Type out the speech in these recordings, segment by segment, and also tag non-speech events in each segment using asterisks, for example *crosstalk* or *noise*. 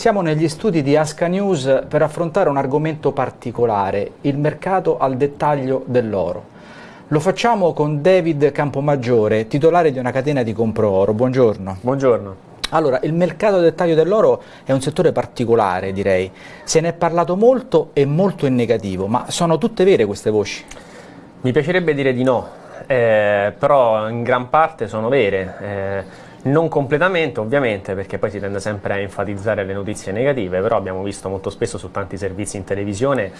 Siamo negli studi di Asca News per affrontare un argomento particolare, il mercato al dettaglio dell'oro. Lo facciamo con David Campomaggiore, titolare di una catena di compro oro. Buongiorno. Buongiorno. Allora, il mercato al dettaglio dell'oro è un settore particolare, direi. Se ne è parlato molto e molto in negativo, ma sono tutte vere queste voci? Mi piacerebbe dire di no, eh, però in gran parte sono vere. Eh, non completamente ovviamente perché poi si tende sempre a enfatizzare le notizie negative, però abbiamo visto molto spesso su tanti servizi in televisione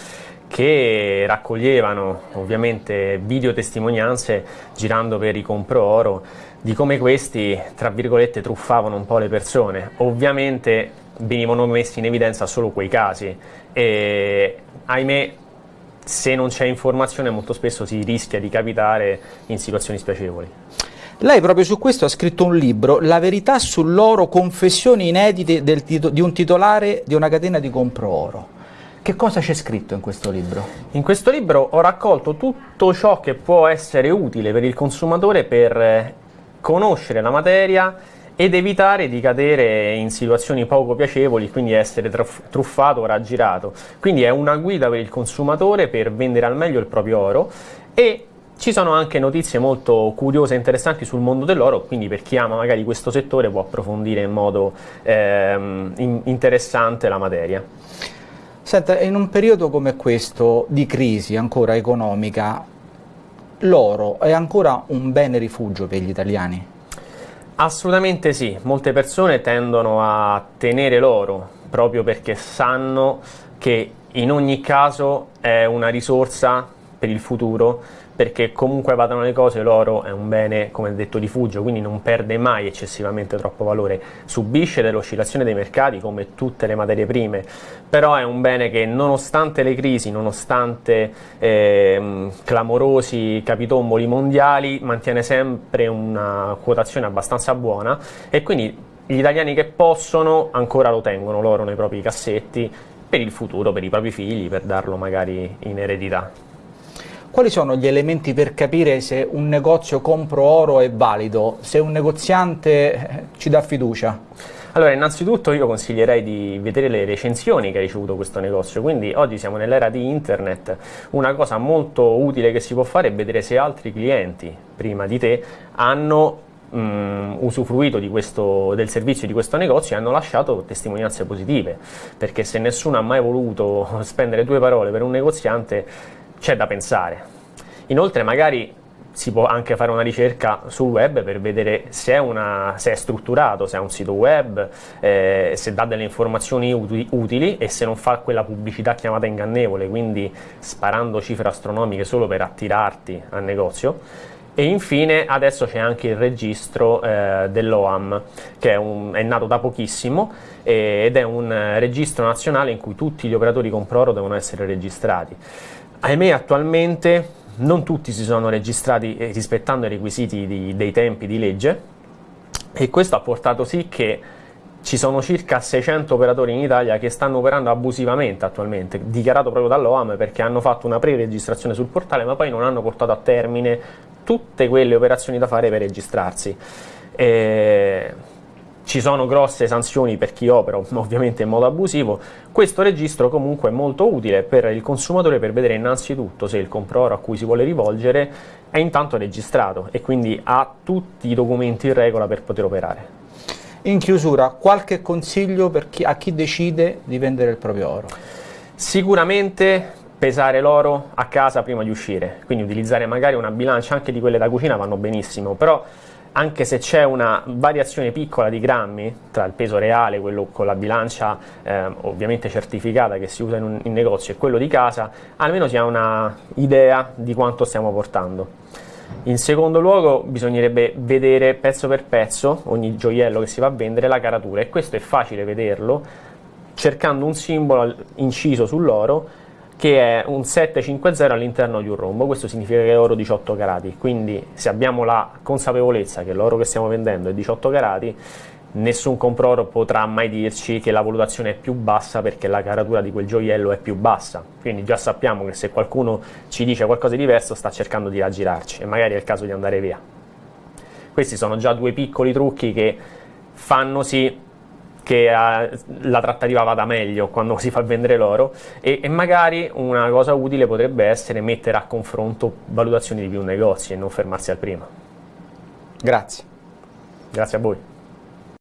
che raccoglievano ovviamente video testimonianze girando per i compro oro di come questi tra virgolette truffavano un po' le persone. Ovviamente venivano messi in evidenza solo quei casi e ahimè se non c'è informazione molto spesso si rischia di capitare in situazioni spiacevoli. Lei proprio su questo ha scritto un libro, La verità sull'oro, confessioni inedite di un titolare di una catena di compro oro. Che cosa c'è scritto in questo libro? In questo libro ho raccolto tutto ciò che può essere utile per il consumatore per eh, conoscere la materia ed evitare di cadere in situazioni poco piacevoli, quindi essere truffato o raggirato. Quindi è una guida per il consumatore per vendere al meglio il proprio oro e ci sono anche notizie molto curiose e interessanti sul mondo dell'oro, quindi per chi ama magari questo settore può approfondire in modo ehm, in interessante la materia. Senta, in un periodo come questo di crisi ancora economica, l'oro è ancora un bene rifugio per gli italiani? Assolutamente sì, molte persone tendono a tenere l'oro proprio perché sanno che in ogni caso è una risorsa per il futuro perché comunque vadano le cose l'oro è un bene come detto rifugio quindi non perde mai eccessivamente troppo valore subisce dell'oscillazione dei mercati come tutte le materie prime però è un bene che nonostante le crisi nonostante eh, clamorosi capitomboli mondiali mantiene sempre una quotazione abbastanza buona e quindi gli italiani che possono ancora lo tengono l'oro nei propri cassetti per il futuro, per i propri figli, per darlo magari in eredità. Quali sono gli elementi per capire se un negozio compro oro è valido, se un negoziante eh, ci dà fiducia? Allora, innanzitutto io consiglierei di vedere le recensioni che ha ricevuto questo negozio, quindi oggi siamo nell'era di internet, una cosa molto utile che si può fare è vedere se altri clienti prima di te hanno mh, usufruito questo, del servizio di questo negozio e hanno lasciato testimonianze positive, perché se nessuno ha mai voluto *laughs* spendere due parole per un negoziante c'è da pensare. Inoltre magari si può anche fare una ricerca sul web per vedere se è, una, se è strutturato, se è un sito web, eh, se dà delle informazioni utili, e se non fa quella pubblicità chiamata ingannevole, quindi sparando cifre astronomiche solo per attirarti al negozio. E infine adesso c'è anche il registro eh, dell'OAM che è, un, è, nato da pochissimo eh, ed è un registro nazionale in cui tutti gli operatori compro oro devono essere registrati. Ahimè attualmente non tutti si sono registrati eh, rispettando i requisiti di, dei tempi di legge e questo ha portato sì che ci sono circa 600 operatori in Italia che stanno operando abusivamente attualmente, dichiarato proprio dall'OAM perché hanno fatto una pre-registrazione sul portale ma poi non hanno portato a termine tutte quelle operazioni da fare per registrarsi. E ci sono grosse sanzioni per chi opera *laughs* ovviamente in modo abusivo, questo registro comunque è molto utile per il consumatore per vedere innanzitutto se il compradore a cui si vuole rivolgere è intanto registrato e quindi ha tutti i documenti in regola per poter operare. In chiusura, qualche consiglio chi, a chi decide di vendere il proprio oro? Sicuramente pesare l'oro a casa prima di uscire, quindi utilizzare magari una bilancia, anche di quelle da cucina vanno benissimo, però anche se c'è una variazione piccola di grammi tra il peso reale, quello con la bilancia eh, ovviamente certificata che si usa in, un, in negozio e quello di casa, almeno si ha un'idea di quanto stiamo portando. In secondo luogo bisognerebbe vedere pezzo per pezzo ogni gioiello che si va a vendere la caratura e questo è facile vederlo cercando un simbolo inciso sull'oro che è un 750 all'interno di un rombo, questo significa che è oro 18 carati, quindi se abbiamo la consapevolezza che l'oro che stiamo vendendo è 18 carati, nessun comproro potrà mai dirci che la valutazione è più bassa perché la caratura di quel gioiello è più bassa, quindi già sappiamo che se qualcuno ci dice qualcosa di diverso sta cercando di raggirarci e magari è il caso di andare via. Questi sono già due piccoli trucchi che fanno sì che uh, la trattativa vada meglio quando si fa vendere l'oro e, e, magari una cosa utile potrebbe essere mettere a confronto valutazioni di più negozi e non fermarsi al primo. Grazie. Grazie a voi.